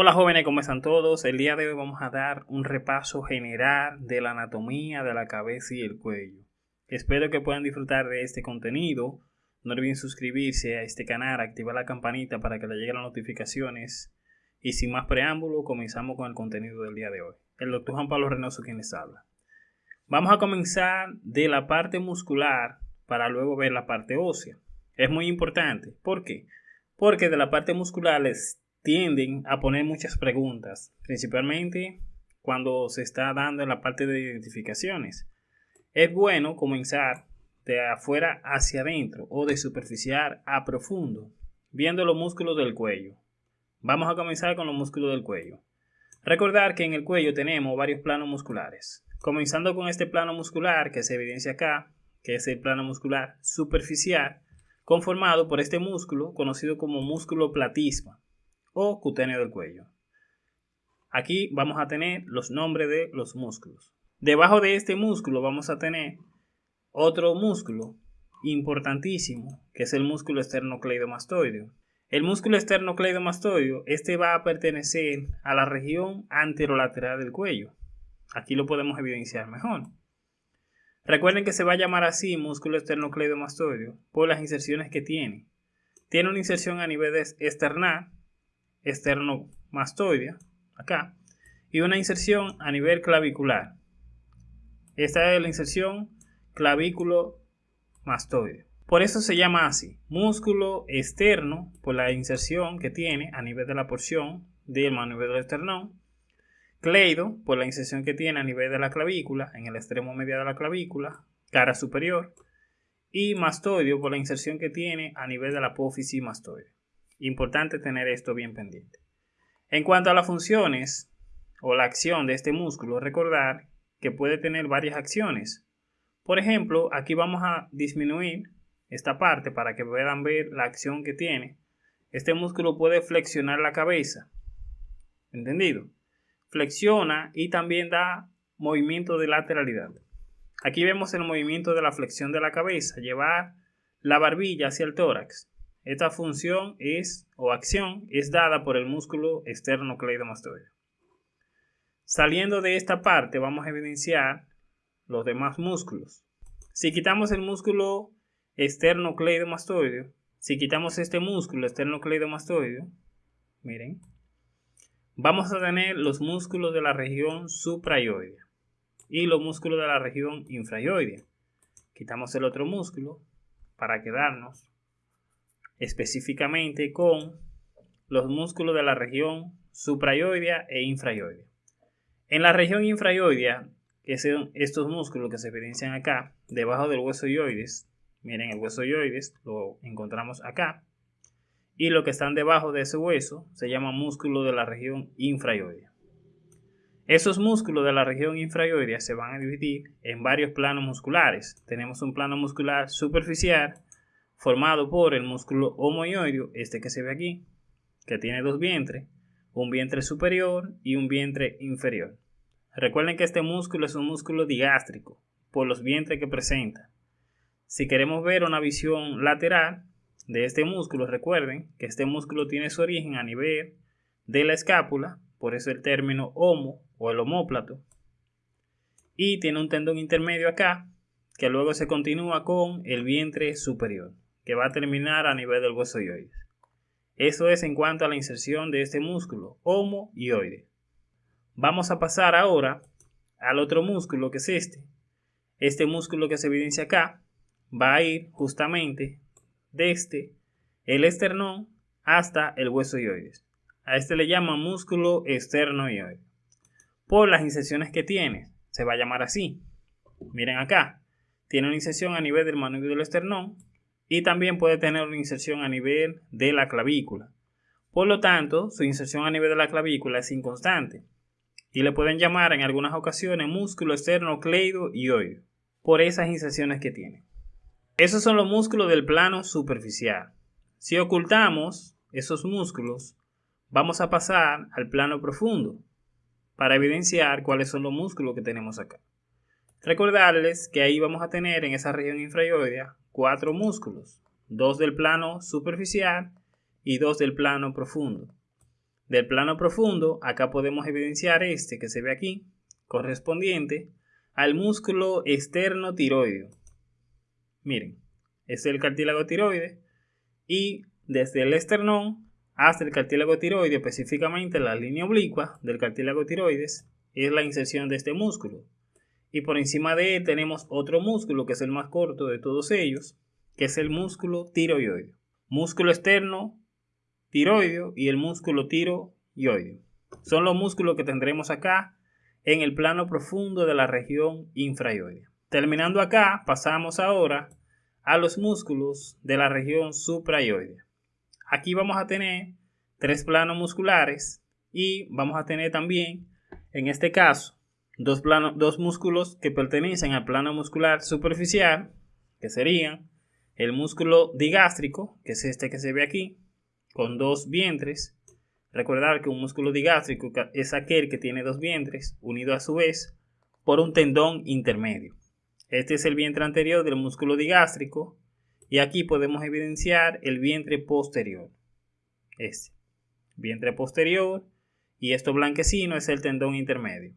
Hola jóvenes, ¿cómo están todos? El día de hoy vamos a dar un repaso general de la anatomía de la cabeza y el cuello. Espero que puedan disfrutar de este contenido. No olviden suscribirse a este canal, activar la campanita para que le lleguen las notificaciones. Y sin más preámbulo, comenzamos con el contenido del día de hoy. El doctor Juan Pablo Reynoso quien les habla. Vamos a comenzar de la parte muscular para luego ver la parte ósea. Es muy importante. ¿Por qué? Porque de la parte muscular les tienden a poner muchas preguntas, principalmente cuando se está dando la parte de identificaciones. Es bueno comenzar de afuera hacia adentro o de superficial a profundo, viendo los músculos del cuello. Vamos a comenzar con los músculos del cuello. Recordar que en el cuello tenemos varios planos musculares. Comenzando con este plano muscular que se evidencia acá, que es el plano muscular superficial, conformado por este músculo conocido como músculo platisma o cutáneo del cuello. Aquí vamos a tener los nombres de los músculos. Debajo de este músculo vamos a tener otro músculo importantísimo, que es el músculo esternocleidomastoideo. El músculo esternocleidomastoideo, este va a pertenecer a la región anterolateral del cuello. Aquí lo podemos evidenciar mejor. Recuerden que se va a llamar así músculo esternocleidomastoideo por las inserciones que tiene. Tiene una inserción a nivel esternal esternomastoidea, acá, y una inserción a nivel clavicular. Esta es la inserción clavículo-mastoide. Por eso se llama así, músculo externo, por la inserción que tiene a nivel de la porción del manubrio del esternón, cleido, por la inserción que tiene a nivel de la clavícula, en el extremo medio de la clavícula, cara superior, y mastoideo por la inserción que tiene a nivel de la apófisis mastoide. Importante tener esto bien pendiente. En cuanto a las funciones o la acción de este músculo, recordar que puede tener varias acciones. Por ejemplo, aquí vamos a disminuir esta parte para que puedan ver la acción que tiene. Este músculo puede flexionar la cabeza. ¿Entendido? Flexiona y también da movimiento de lateralidad. Aquí vemos el movimiento de la flexión de la cabeza, llevar la barbilla hacia el tórax. Esta función es o acción es dada por el músculo esternocleidomastoideo. Saliendo de esta parte vamos a evidenciar los demás músculos. Si quitamos el músculo esternocleidomastoideo, si quitamos este músculo esternocleidomastoideo, miren, vamos a tener los músculos de la región suprayoidea y los músculos de la región infrayoidea. Quitamos el otro músculo para quedarnos específicamente con los músculos de la región suprayoidea e infrayoidea. En la región infrayoidea, que son estos músculos que se evidencian acá, debajo del hueso yoides, miren el hueso yoides, lo encontramos acá, y lo que están debajo de ese hueso se llama músculo de la región infrayoidea. Esos músculos de la región infrayoidea se van a dividir en varios planos musculares. Tenemos un plano muscular superficial, formado por el músculo homoioideo, este que se ve aquí, que tiene dos vientres, un vientre superior y un vientre inferior. Recuerden que este músculo es un músculo digástrico, por los vientres que presenta. Si queremos ver una visión lateral de este músculo, recuerden que este músculo tiene su origen a nivel de la escápula, por eso el término homo o el homóplato, y tiene un tendón intermedio acá, que luego se continúa con el vientre superior que va a terminar a nivel del hueso yoides. Eso es en cuanto a la inserción de este músculo, homoioide. Vamos a pasar ahora al otro músculo que es este. Este músculo que se evidencia acá va a ir justamente desde el esternón hasta el hueso yoides. A este le llaman músculo esternoioide. Por las inserciones que tiene, se va a llamar así. Miren acá, tiene una inserción a nivel del manubrio del esternón y también puede tener una inserción a nivel de la clavícula. Por lo tanto, su inserción a nivel de la clavícula es inconstante y le pueden llamar en algunas ocasiones músculo externo cleido y oído por esas inserciones que tiene. Esos son los músculos del plano superficial. Si ocultamos esos músculos, vamos a pasar al plano profundo para evidenciar cuáles son los músculos que tenemos acá. Recordarles que ahí vamos a tener en esa región infrayoidea cuatro músculos, dos del plano superficial y dos del plano profundo. del plano profundo, acá podemos evidenciar este que se ve aquí, correspondiente al músculo externo tiroideo. Miren, este es el cartílago tiroide y desde el esternón hasta el cartílago tiroide, específicamente la línea oblicua del cartílago tiroides, es la inserción de este músculo. Y por encima de él tenemos otro músculo que es el más corto de todos ellos, que es el músculo tiroideo. Músculo externo tiroideo y el músculo tiroideo. Son los músculos que tendremos acá en el plano profundo de la región infraioidea. Terminando acá, pasamos ahora a los músculos de la región supraioidea. Aquí vamos a tener tres planos musculares y vamos a tener también, en este caso, dos, dos músculos que pertenecen al plano muscular superficial, que serían el músculo digástrico, que es este que se ve aquí, con dos vientres. Recordar que un músculo digástrico es aquel que tiene dos vientres, unido a su vez por un tendón intermedio. Este es el vientre anterior del músculo digástrico y aquí podemos evidenciar el vientre posterior. Este. Vientre posterior. Y esto blanquecino es el tendón intermedio.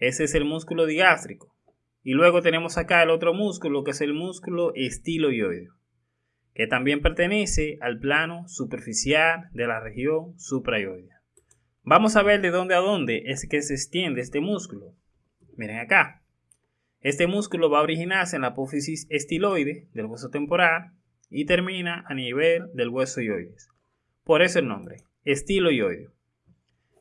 Ese es el músculo digástrico. Y luego tenemos acá el otro músculo que es el músculo estiloioideo, que también pertenece al plano superficial de la región supraioidea. Vamos a ver de dónde a dónde es que se extiende este músculo. Miren acá. Este músculo va a originarse en la apófisis estiloide del hueso temporal y termina a nivel del hueso ioides. Por eso el nombre, estiloioideo.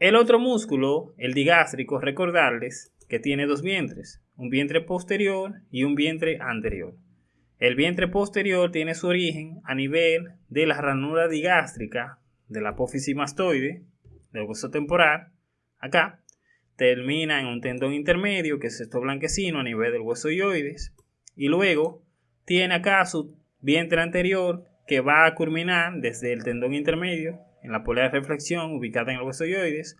El otro músculo, el digástrico, recordarles que tiene dos vientres, un vientre posterior y un vientre anterior. El vientre posterior tiene su origen a nivel de la ranura digástrica de la apófisis mastoide del hueso temporal, acá, termina en un tendón intermedio, que es esto blanquecino a nivel del hueso ioides, y luego tiene acá su vientre anterior que va a culminar desde el tendón intermedio en la polea de reflexión ubicada en el hueso ioides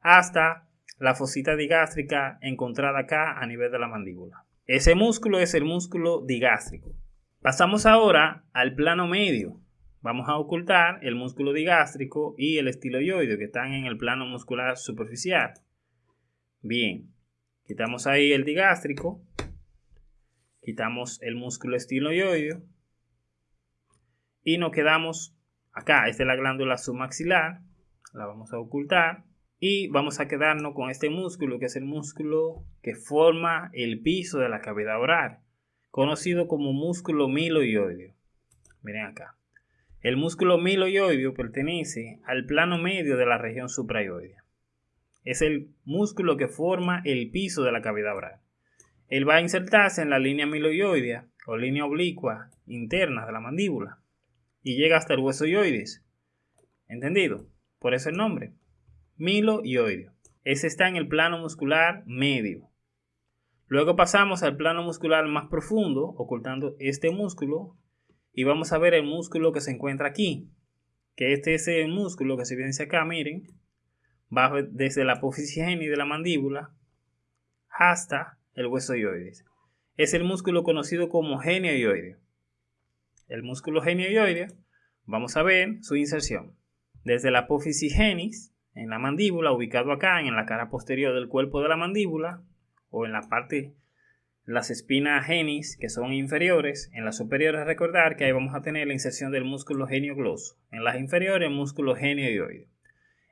hasta la fosita digástrica encontrada acá a nivel de la mandíbula. Ese músculo es el músculo digástrico. Pasamos ahora al plano medio. Vamos a ocultar el músculo digástrico y el estiloioide que están en el plano muscular superficial. Bien, quitamos ahí el digástrico, quitamos el músculo estiloioideo y nos quedamos acá. Esta es la glándula submaxilar, la vamos a ocultar y vamos a quedarnos con este músculo que es el músculo que forma el piso de la cavidad oral, conocido como músculo miloioideo. Miren acá. El músculo miloioideo pertenece al plano medio de la región supraioidea es el músculo que forma el piso de la cavidad oral. Él va a insertarse en la línea miloioidea o línea oblicua interna de la mandíbula y llega hasta el hueso ioides. ¿Entendido? Por eso el nombre. Miloioideo. Ese está en el plano muscular medio. Luego pasamos al plano muscular más profundo, ocultando este músculo, y vamos a ver el músculo que se encuentra aquí, que este es el músculo que se evidencia acá, miren, va desde la apófisis de la mandíbula hasta el hueso ioides. Es el músculo conocido como genioioideo. El músculo genioioideo, vamos a ver su inserción. Desde la apófisis genis, en la mandíbula, ubicado acá en la cara posterior del cuerpo de la mandíbula, o en la parte, las espinas genis, que son inferiores, en las superiores recordar que ahí vamos a tener la inserción del músculo geniogloso. En las inferiores, el músculo genioioideo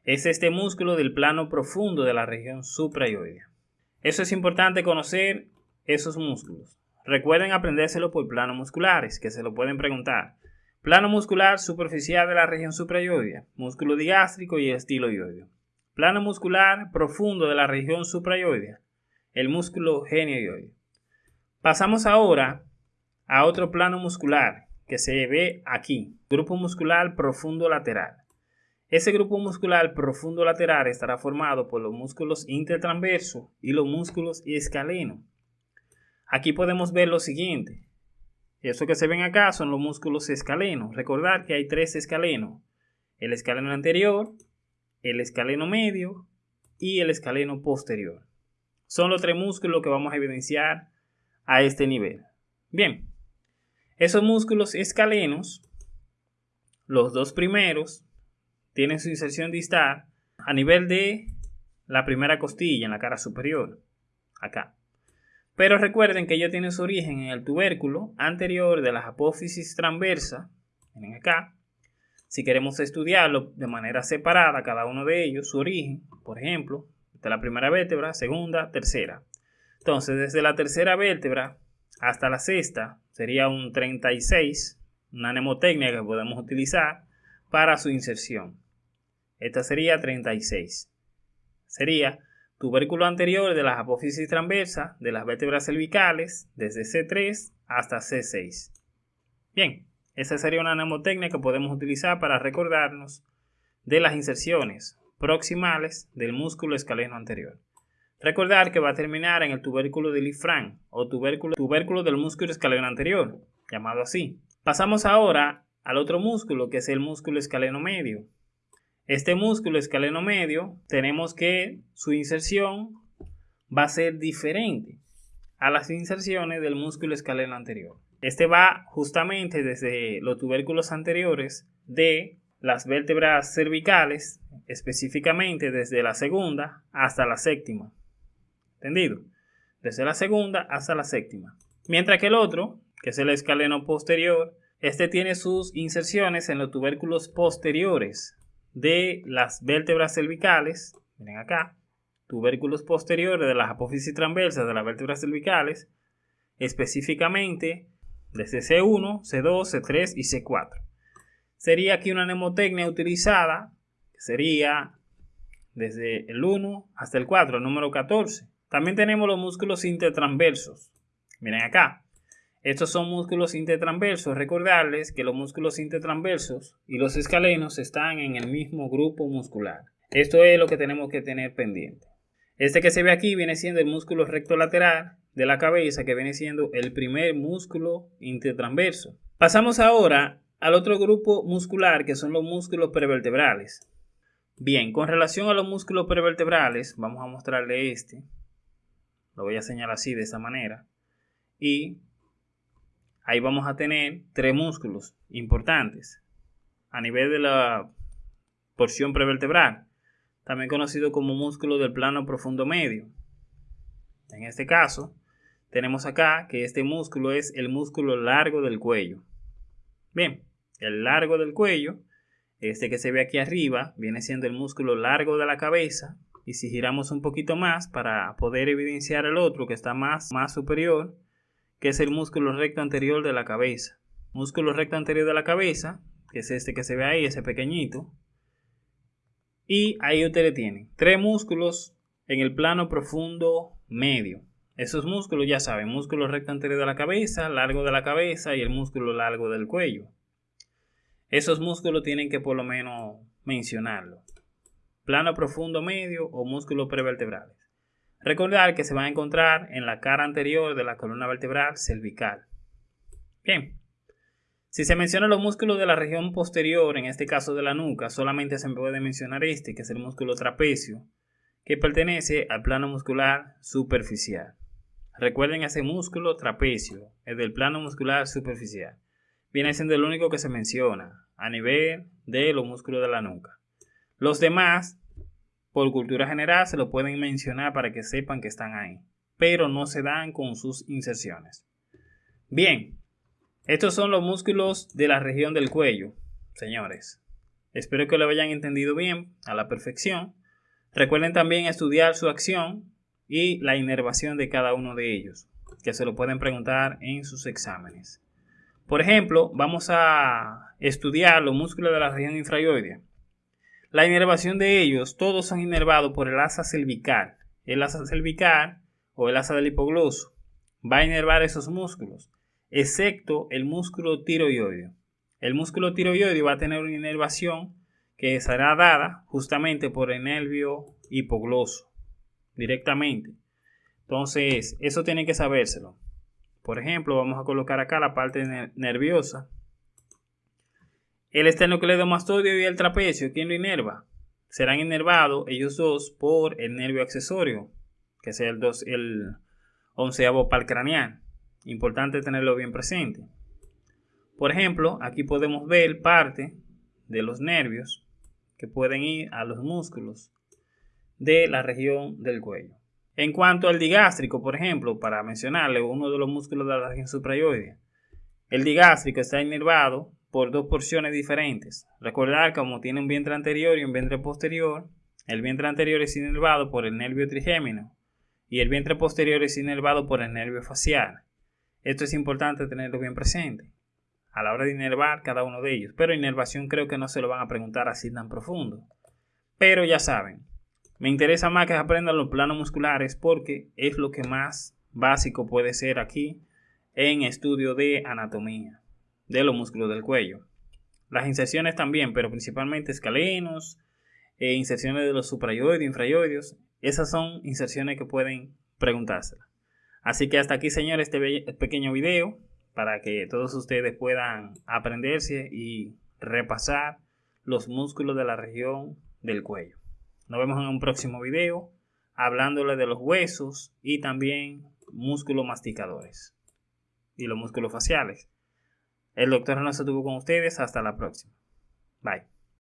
es este músculo del plano profundo de la región supraioidea. Eso es importante conocer esos músculos. Recuerden aprendérselo por planos musculares, que se lo pueden preguntar. Plano muscular superficial de la región supraioidea, músculo digástrico y estiloioideo. Plano muscular profundo de la región supraioidea, el músculo genioioideo. Pasamos ahora a otro plano muscular que se ve aquí, grupo muscular profundo lateral. Ese grupo muscular profundo lateral estará formado por los músculos intertransversos y los músculos escalenos. Aquí podemos ver lo siguiente. Eso que se ven acá son los músculos escalenos. Recordar que hay tres escalenos. El escaleno anterior, el escaleno medio y el escaleno posterior. Son los tres músculos que vamos a evidenciar a este nivel. Bien, esos músculos escalenos, los dos primeros, tienen su inserción distal a nivel de la primera costilla en la cara superior, acá. Pero recuerden que ellos tienen su origen en el tubérculo anterior de la apófisis transversa, miren acá. Si queremos estudiarlo de manera separada, cada uno de ellos, su origen, por ejemplo, de la primera vértebra, segunda, tercera. Entonces, desde la tercera vértebra hasta la sexta sería un 36, una mnemotecnia que podemos utilizar para su inserción. Esta sería 36. Sería tubérculo anterior de las apófisis transversa de las vértebras cervicales desde C3 hasta C6. Bien, esa sería una mnemotecnia que podemos utilizar para recordarnos de las inserciones proximales del músculo escaleno anterior. Recordar que va a terminar en el tubérculo del ifrán o tubérculo del músculo escaleno anterior, llamado así. Pasamos ahora al otro músculo que es el músculo escaleno medio. Este músculo escaleno medio tenemos que su inserción va a ser diferente a las inserciones del músculo escaleno anterior. Este va justamente desde los tubérculos anteriores de las vértebras cervicales, específicamente desde la segunda hasta la séptima. ¿Entendido? Desde la segunda hasta la séptima. Mientras que el otro, que es el escaleno posterior, este tiene sus inserciones en los tubérculos posteriores de las vértebras cervicales. Miren acá. Tubérculos posteriores de las apófisis transversas de las vértebras cervicales. Específicamente desde C1, C2, C3 y C4. Sería aquí una mnemotecnia utilizada, que sería desde el 1 hasta el 4, el número 14. También tenemos los músculos intertransversos. Miren acá. Estos son músculos intertransversos. Recordarles que los músculos intertransversos y los escalenos están en el mismo grupo muscular. Esto es lo que tenemos que tener pendiente. Este que se ve aquí viene siendo el músculo recto lateral de la cabeza, que viene siendo el primer músculo intertransverso. Pasamos ahora al otro grupo muscular, que son los músculos prevertebrales. Bien, con relación a los músculos prevertebrales, vamos a mostrarle este. Lo voy a señalar así, de esta manera. Y ahí vamos a tener tres músculos importantes a nivel de la porción prevertebral, también conocido como músculo del plano profundo medio. En este caso, tenemos acá que este músculo es el músculo largo del cuello. Bien, el largo del cuello, este que se ve aquí arriba, viene siendo el músculo largo de la cabeza, y si giramos un poquito más para poder evidenciar el otro que está más, más superior, que es el músculo recto anterior de la cabeza. Músculo recto anterior de la cabeza, que es este que se ve ahí, ese pequeñito. Y ahí ustedes tienen tres músculos en el plano profundo medio. Esos músculos ya saben, músculo recto anterior de la cabeza, largo de la cabeza y el músculo largo del cuello. Esos músculos tienen que por lo menos mencionarlo plano profundo medio o músculos prevertebrales. Recordar que se van a encontrar en la cara anterior de la columna vertebral cervical. Bien, si se mencionan los músculos de la región posterior, en este caso de la nuca, solamente se puede mencionar este, que es el músculo trapecio, que pertenece al plano muscular superficial. Recuerden ese músculo trapecio, es del plano muscular superficial. Viene siendo el único que se menciona a nivel de los músculos de la nuca. Los demás, por cultura general, se lo pueden mencionar para que sepan que están ahí, pero no se dan con sus inserciones. Bien, estos son los músculos de la región del cuello, señores. Espero que lo hayan entendido bien, a la perfección. Recuerden también estudiar su acción y la inervación de cada uno de ellos, que se lo pueden preguntar en sus exámenes. Por ejemplo, vamos a estudiar los músculos de la región infrayoidea. La inervación de ellos, todos son inervados por el asa cervical. El asa cervical o el asa del hipogloso va a inervar esos músculos, excepto el músculo tiroideo. El músculo tiroideo va a tener una inervación que será dada justamente por el nervio hipogloso, directamente. Entonces, eso tiene que sabérselo. Por ejemplo, vamos a colocar acá la parte nerviosa el esternocleidomastoideo y el trapecio, ¿quién lo inerva? Serán inervados ellos dos por el nervio accesorio, que es el, dos, el onceavo craneal. Importante tenerlo bien presente. Por ejemplo, aquí podemos ver parte de los nervios que pueden ir a los músculos de la región del cuello. En cuanto al digástrico, por ejemplo, para mencionarle uno de los músculos de la región suprayoidea, el digástrico está inervado por dos porciones diferentes. Recordar como tiene un vientre anterior y un vientre posterior, el vientre anterior es inervado por el nervio trigémino y el vientre posterior es inervado por el nervio facial. Esto es importante tenerlo bien presente a la hora de inervar cada uno de ellos, pero inervación creo que no se lo van a preguntar así tan profundo. Pero ya saben, me interesa más que aprendan los planos musculares porque es lo que más básico puede ser aquí en estudio de anatomía de los músculos del cuello. Las inserciones también, pero principalmente escalenos, e inserciones de los suprayoides, infrayoides, esas son inserciones que pueden preguntársela. Así que hasta aquí, señores, este pequeño video para que todos ustedes puedan aprenderse y repasar los músculos de la región del cuello. Nos vemos en un próximo video hablándole de los huesos y también músculos masticadores y los músculos faciales. El doctor no se tuvo con ustedes. Hasta la próxima. Bye.